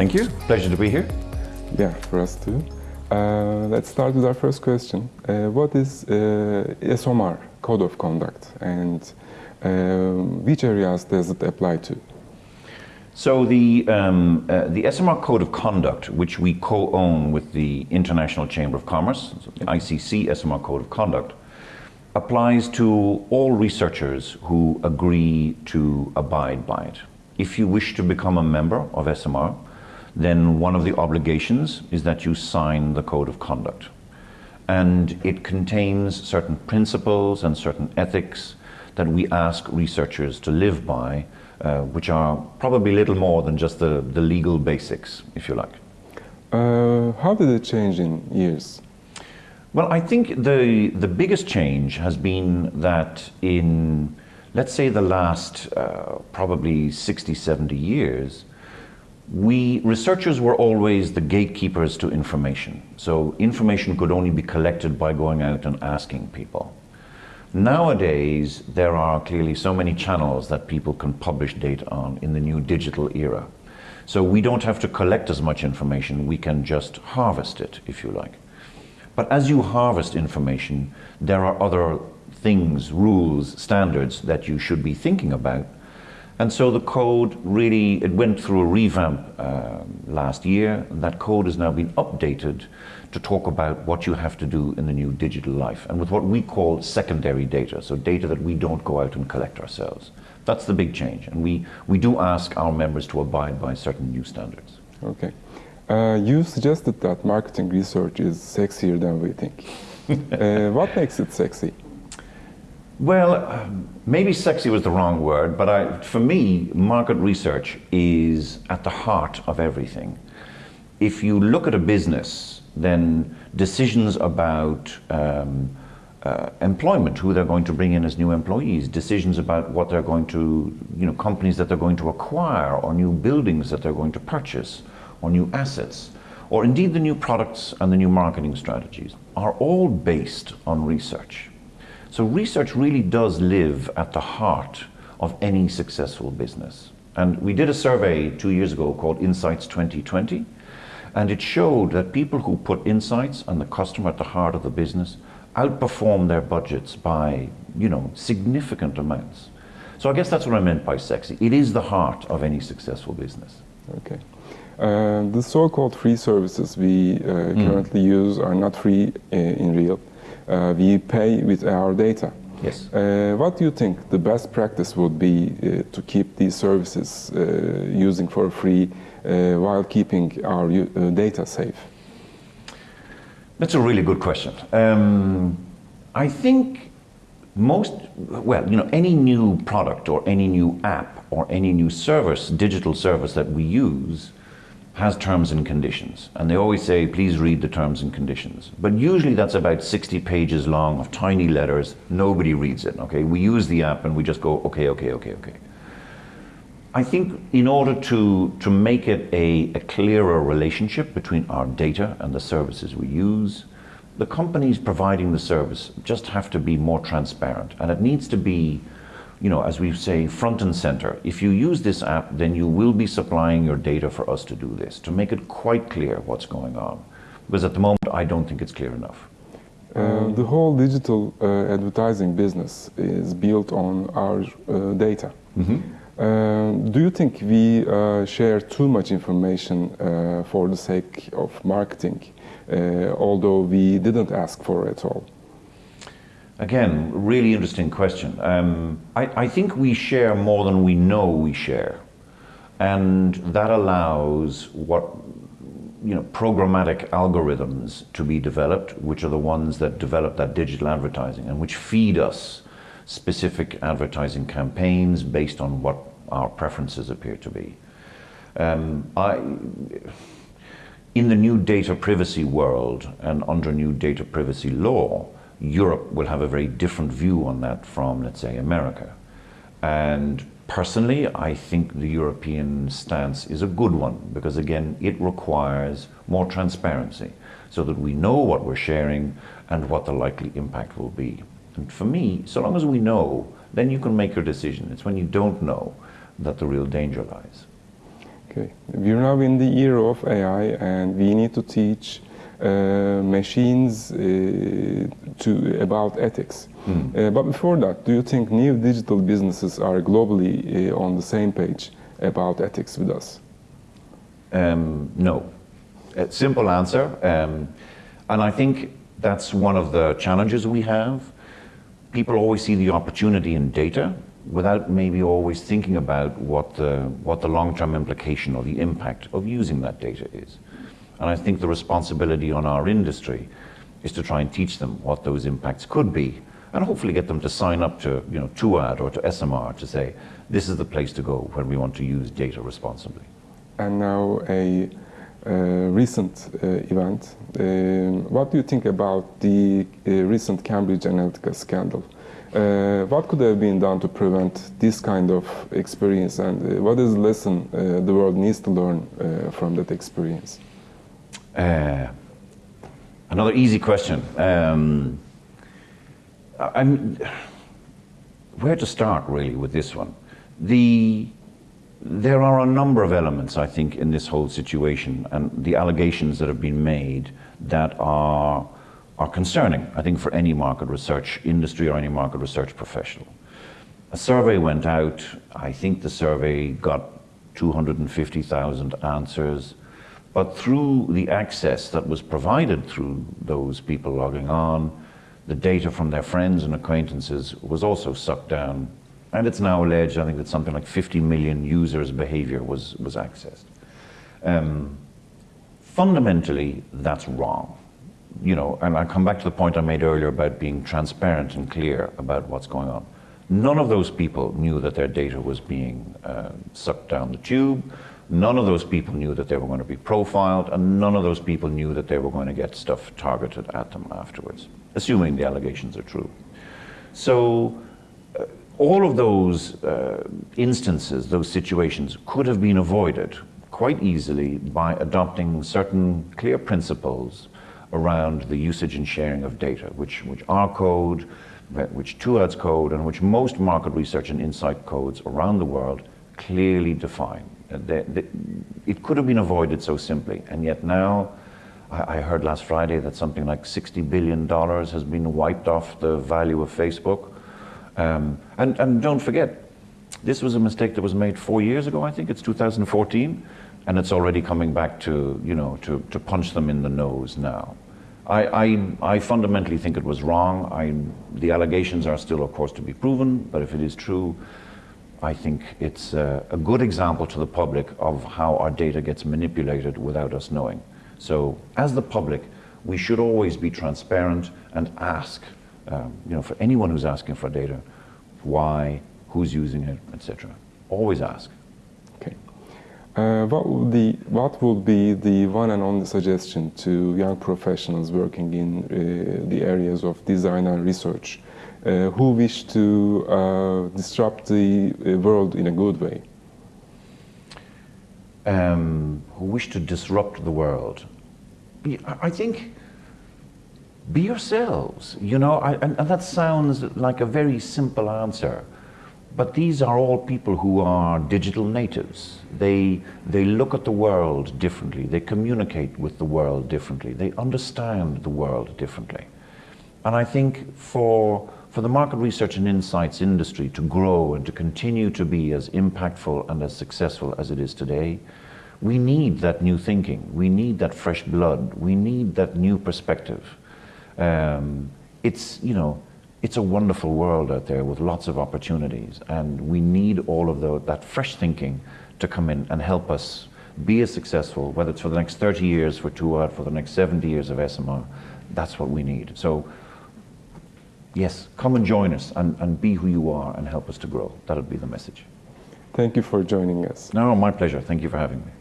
Thank you. Pleasure to be here. Yeah, for us too. Uh, let's start with our first question. Uh, what is uh, ESOMAR, Code of Conduct, and uh, which areas does it apply to? So the, um, uh, the ESOMAR Code of Conduct, which we co-own with the International Chamber of Commerce, ICC ESOMAR Code of Conduct, applies to all researchers who agree to abide by it. If you wish to become a member of ESOMAR, then one of the obligations is that you sign the Code of Conduct. And it contains certain principles and certain ethics that we ask researchers to live by, uh, which are probably little more than just the, the legal basics, if you like. Uh, how did it change in years? Well, I think the, the biggest change has been that in, let's say, the last uh, probably 60, 70 years, we researchers were always the gatekeepers to information. So information could only be collected by going out and asking people. Nowadays, there are clearly so many channels that people can publish data on in the new digital era. So we don't have to collect as much information, we can just harvest it, if you like. But as you harvest information, there are other things, rules, standards that you should be thinking about. And so the code really, it went through a revamp uh, last year. That code has now been updated to talk about what you have to do in the new digital life and with what we call secondary data, so data that we don't go out and collect ourselves. That's the big change. And we, we do ask our members to abide by certain new standards. Okay. Uh, you suggested that marketing research is sexier than we think. uh, what makes it sexy? Well, um, maybe sexy was the wrong word, but I, for me, market research is at the heart of everything. If you look at a business, then decisions about um, uh, employment, who they're going to bring in as new employees, decisions about what they're going to, you know, companies that they're going to acquire, or new buildings that they're going to purchase, or new assets, or indeed the new products and the new marketing strategies, are all based on research. So research really does live at the heart of any successful business. And we did a survey two years ago called Insights 2020, and it showed that people who put insights and the customer at the heart of the business outperform their budgets by, you know, significant amounts. So I guess that's what I meant by sexy. It is the heart of any successful business. Okay. Uh, the so-called free services we uh, mm. currently use are not free uh, in real. Uh, we pay with our data. Yes. Uh, what do you think the best practice would be uh, to keep these services using for free while keeping our data safe? That's a really good question. Um, I think most, well, you know, any new product or any new app or any new service, digital service that we use has terms and conditions. And they always say, please read the terms and conditions. But usually that's about 60 pages long of tiny letters. Nobody reads it, okay? We use the app and we just go, okay, okay, okay, okay. I think in order to, to make it a, a clearer relationship between our data and the services we use, the companies providing the service just have to be more transparent. And it needs to be you know, as we say, front and center. If you use this app, then you will be supplying your data for us to do this, to make it quite clear what's going on. Because at the moment, I don't think it's clear enough. Uh, the whole digital uh, advertising business is built on our uh, data. Mm -hmm. do you think we uh, share too much information uh, for the sake of marketing, although we didn't ask for it at all? Again, really interesting question. Um, I, I, think we share more than we know we share. And that allows what, you know, programmatic algorithms to be developed, which are the ones that develop that digital advertising and which feed us specific advertising campaigns based on what our preferences appear to be. Um, I, in the new data privacy world and under new data privacy law, Europe will have a very different view on that from, let's say, America. And personally, I think the European stance is a good one because, again, it requires more transparency so that we know what we're sharing and what the likely impact will be. And for me, so long as we know, then you can make your decision. It's when you don't know that the real danger lies. Okay. We're now in the era of AI and we need to teach machines uh, to about ethics. Uh, but before that, do you think new digital businesses are globally uh, on the same page about ethics with us? Um, no. A simple answer. Um, and I think that's one of the challenges we have. People always see the opportunity in data without maybe always thinking about what the, what the long-term implication or the impact of using that data is. And I think the responsibility on our industry is to try and teach them what those impacts could be and hopefully get them to sign up to you know, TUAD or to ESOMAR to say, this is the place to go when we want to use data responsibly. And now a uh, recent uh, event. Um, what do you think about the uh, recent Cambridge Analytica scandal? Uh, what could have been done to prevent this kind of experience and uh, what is the lesson uh, the world needs to learn from that experience? Another easy question. Um, I'm, where to start really with this one? The, there are a number of elements, I think, in this whole situation and the allegations that have been made that are, are concerning, I think, for any market research industry or any market research professional. A survey went out, I think the survey got 250,000 answers, but through the access that was provided through those people logging on, the data from their friends and acquaintances was also sucked down. And it's now alleged, I think, that something like 50 million users' behavior was, was accessed. Um, fundamentally, that's wrong. You know, and I come back to the point I made earlier about being transparent and clear about what's going on. None of those people knew that their data was being uh, sucked down the tube. None of those people knew that they were going to be profiled, and none of those people knew that they were going to get stuff targeted at them afterwards assuming the allegations are true. So uh, all of those uh, instances, those situations, could have been avoided quite easily by adopting certain clear principles around the usage and sharing of data, which, which our code, which TUAD's code, and which most market research and insight codes around the world clearly define. It could have been avoided so simply, and yet now I, I heard last Friday that something like $60 billion has been wiped off the value of Facebook. Um, and, and don't forget, this was a mistake that was made four years ago, I think it's 2014, and it's already coming back to, you know, to, to punch them in the nose now. I, I, I fundamentally think it was wrong. I, the allegations are still, of course, to be proven, but if it is true, I think it's a, a good example to the public of how our data gets manipulated without us knowing. So as the public, we should always be transparent and ask, um, you know, for anyone who's asking for data, why, who's using it, etc. Always ask. Okay. Uh, what, would the, what would be the one and only suggestion to young professionals working in uh, the areas of design and research who wish to uh, disrupt the uh, world in a good way? um, who wish to disrupt the world, I think be yourselves. You know, I, and, and, that sounds like a very simple answer, but these are all people who are digital natives. They they look at the world differently. They communicate with the world differently. They understand the world differently, and I think for for the market research and insights industry to grow and to continue to be as impactful and as successful as it is today, we need that new thinking. We need that fresh blood. We need that new perspective. Um, it's, you know, it's a wonderful world out there with lots of opportunities, and we need all of the, that fresh thinking to come in and help us be as successful, whether it's for the next 30 years for TUAD, for the next 70 years of ESOMAR. That's what we need. So yes, come and join us and, and be who you are and help us to grow. That would be the message. Thank you for joining us. No, my pleasure. Thank you for having me.